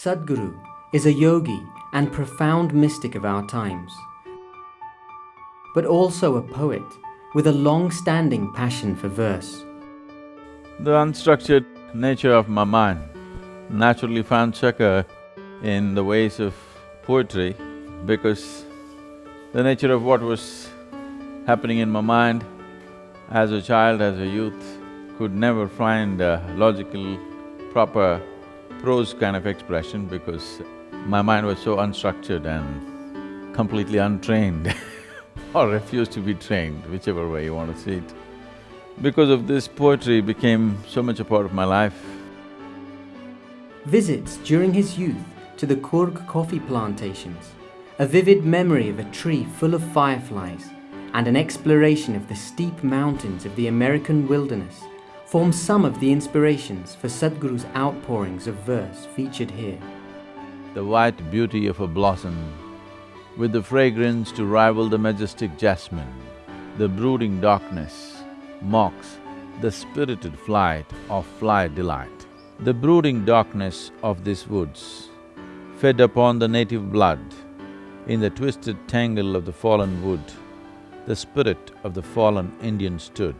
Sadhguru is a yogi and profound mystic of our times, but also a poet with a long-standing passion for verse. The unstructured nature of my mind naturally found succor in the ways of poetry because the nature of what was happening in my mind as a child, as a youth, could never find a logical, proper prose kind of expression because my mind was so unstructured and completely untrained or refused to be trained, whichever way you want to see it. Because of this, poetry became so much a part of my life. Visits during his youth to the Coorg coffee plantations, a vivid memory of a tree full of fireflies, and an exploration of the steep mountains of the American wilderness form some of the inspirations for Sadhguru's outpourings of verse featured here. The white beauty of a blossom with the fragrance to rival the majestic jasmine, the brooding darkness mocks the spirited flight of fly delight. The brooding darkness of these woods fed upon the native blood in the twisted tangle of the fallen wood, the spirit of the fallen Indian stood.